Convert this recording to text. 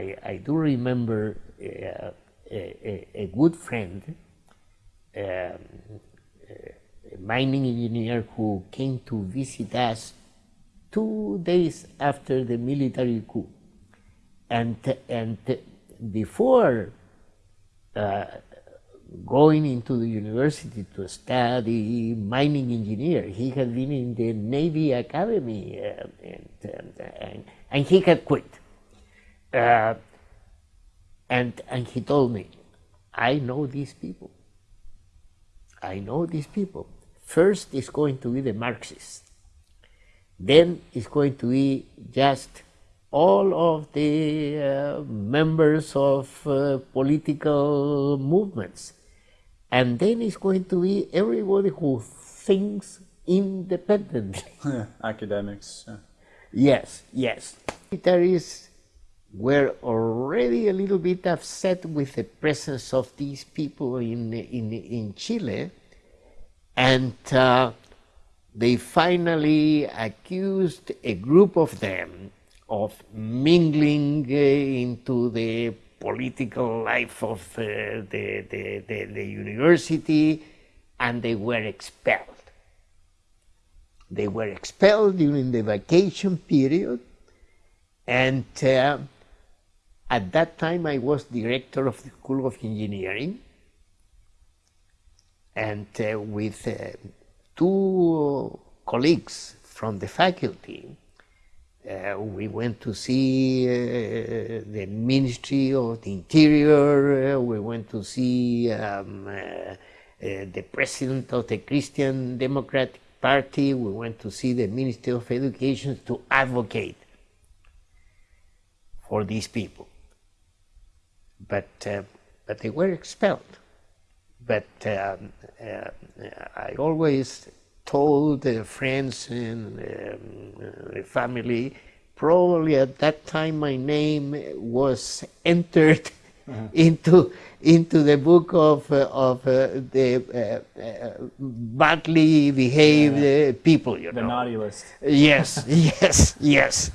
I, I do remember uh, a, a, good friend, um, a mining engineer who came to visit us two days after the military coup. And, and before uh, going into the university to study mining engineer. He had been in the Navy Academy uh, and, and, and, he had quit. Uh, and, and he told me, I know these people. I know these people. First is going to be the Marxists. Then it's going to be just all of the uh, members of uh, political movements. And then it's going to be everybody who thinks independently. Academics. Yeah. Yes, yes. Militaries were already a little bit upset with the presence of these people in, in, in Chile. And uh, they finally accused a group of them of mingling uh, into the political life of uh, the, the, the, the, university and they were expelled. They were expelled during the vacation period and uh, at that time I was director of the School of Engineering and uh, with uh, two colleagues from the faculty uh, we went to see uh, the Ministry of the Interior, uh, we went to see um, uh, the President of the Christian Democratic Party, we went to see the Ministry of Education to advocate for these people. But, uh, but they were expelled. But um, I always told the friends and um, the family, probably at that time my name was entered uh -huh. into into the book of uh, of uh, the uh, uh, badly behaved yeah. people. You the know, naughty list. Yes, yes, yes.